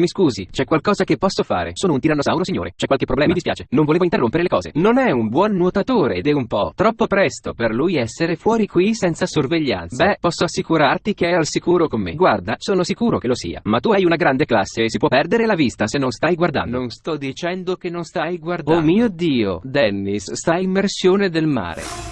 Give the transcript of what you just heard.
Mi scusi, c'è qualcosa che posso fare? Sono un tirannosauro, signore. C'è qualche problema? Mi dispiace. Non volevo interrompere le cose. Non è un buon nuotatore ed è un po' troppo presto per lui essere fuori qui senza sorveglianza. Beh, posso assicurarti che è al sicuro con me. Guarda, sono sicuro che lo sia. Ma tu hai una grande classe e si può perdere la vista se non stai guardando. Non sto dicendo che non stai oh guardando. Oh mio Dio, Dennis, sta immersione del mare.